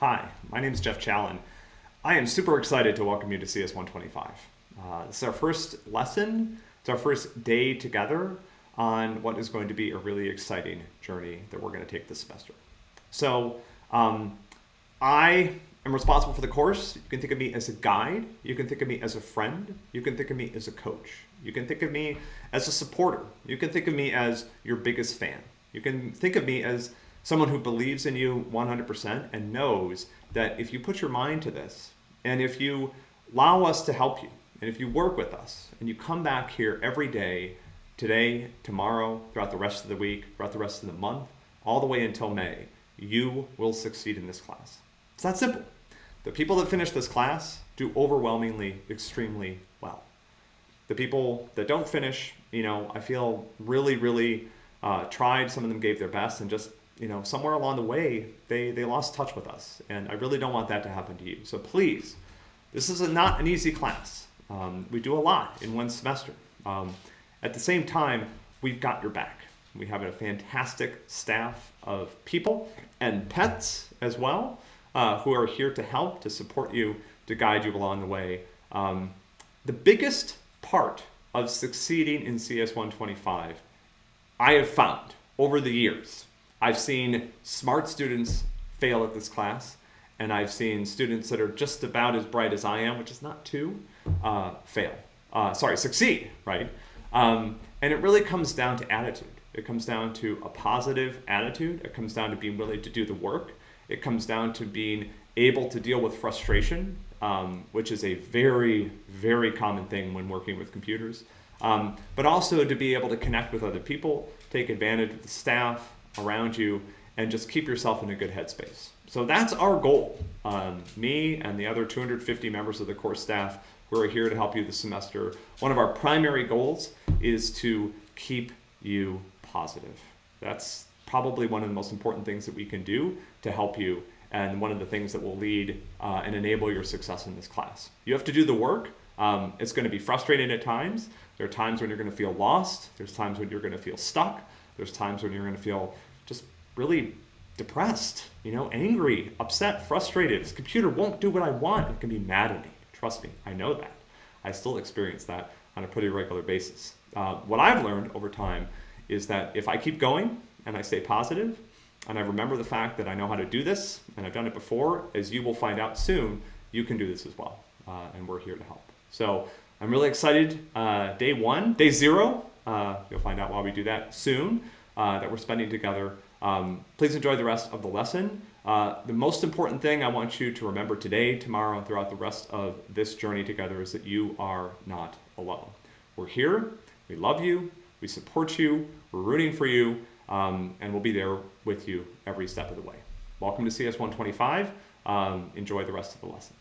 Hi, my name is Jeff Challen. I am super excited to welcome you to CS 125. Uh, this is our first lesson, it's our first day together on what is going to be a really exciting journey that we're going to take this semester. So, um, I am responsible for the course. You can think of me as a guide, you can think of me as a friend, you can think of me as a coach, you can think of me as a supporter, you can think of me as your biggest fan. You can think of me as someone who believes in you 100% and knows that if you put your mind to this and if you allow us to help you and if you work with us and you come back here every day, today, tomorrow, throughout the rest of the week, throughout the rest of the month, all the way until May, you will succeed in this class. It's that simple. The people that finish this class do overwhelmingly extremely well. The people that don't finish, you know, I feel really, really uh, tried, some of them gave their best and just, you know, somewhere along the way, they, they lost touch with us. And I really don't want that to happen to you. So please, this is a, not an easy class. Um, we do a lot in one semester. Um, at the same time, we've got your back. We have a fantastic staff of people and pets as well uh, who are here to help, to support you, to guide you along the way. Um, the biggest part of succeeding in CS 125 I have found over the years, I've seen smart students fail at this class, and I've seen students that are just about as bright as I am, which is not too, uh, fail. Uh, sorry, succeed, right? Um, and it really comes down to attitude. It comes down to a positive attitude. It comes down to being willing to do the work. It comes down to being able to deal with frustration, um, which is a very, very common thing when working with computers um, but also to be able to connect with other people, take advantage of the staff around you, and just keep yourself in a good headspace. So that's our goal. Um, me and the other 250 members of the course staff who are here to help you this semester, one of our primary goals is to keep you positive. That's probably one of the most important things that we can do to help you and one of the things that will lead uh, and enable your success in this class. You have to do the work, um, it's going to be frustrating at times. There are times when you're going to feel lost. There's times when you're going to feel stuck. There's times when you're going to feel just really depressed, you know, angry, upset, frustrated. This computer won't do what I want. It can be mad at me. Trust me, I know that. I still experience that on a pretty regular basis. Uh, what I've learned over time is that if I keep going and I stay positive and I remember the fact that I know how to do this and I've done it before, as you will find out soon, you can do this as well. Uh, and we're here to help. So I'm really excited. Uh, day one, day zero, you'll find out why we do that soon, uh, that we're spending together. Um, please enjoy the rest of the lesson. Uh, the most important thing I want you to remember today, tomorrow, and throughout the rest of this journey together is that you are not alone. We're here, we love you, we support you, we're rooting for you, um, and we'll be there with you every step of the way. Welcome to CS 125. Um, enjoy the rest of the lesson.